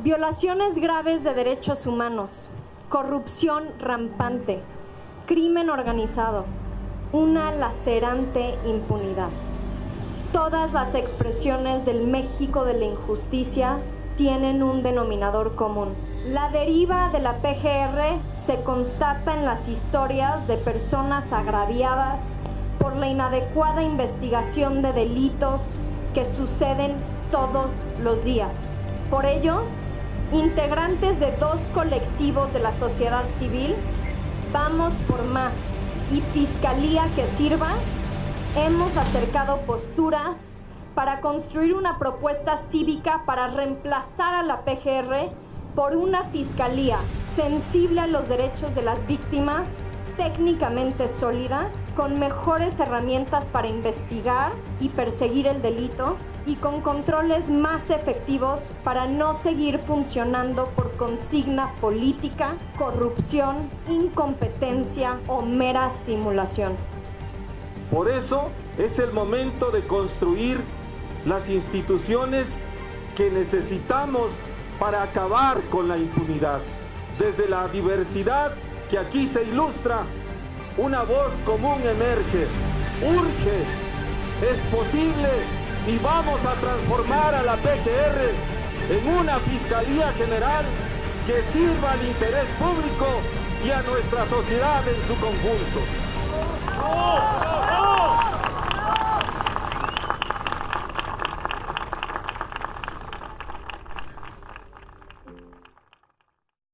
Violaciones graves de derechos humanos, corrupción rampante, crimen organizado, una lacerante impunidad. Todas las expresiones del México de la injusticia tienen un denominador común. La deriva de la PGR se constata en las historias de personas agraviadas por la inadecuada investigación de delitos que suceden todos los días. Por ello, integrantes de dos colectivos de la sociedad civil, Vamos por Más y Fiscalía que Sirva, hemos acercado posturas para construir una propuesta cívica para reemplazar a la PGR por una fiscalía sensible a los derechos de las víctimas, técnicamente sólida, con mejores herramientas para investigar y perseguir el delito y con controles más efectivos para no seguir funcionando por consigna política, corrupción, incompetencia o mera simulación. Por eso es el momento de construir las instituciones que necesitamos para acabar con la impunidad. Desde la diversidad que aquí se ilustra, una voz común emerge. Urge, es posible y vamos a transformar a la PGR en una Fiscalía General que sirva al interés público y a nuestra sociedad en su conjunto.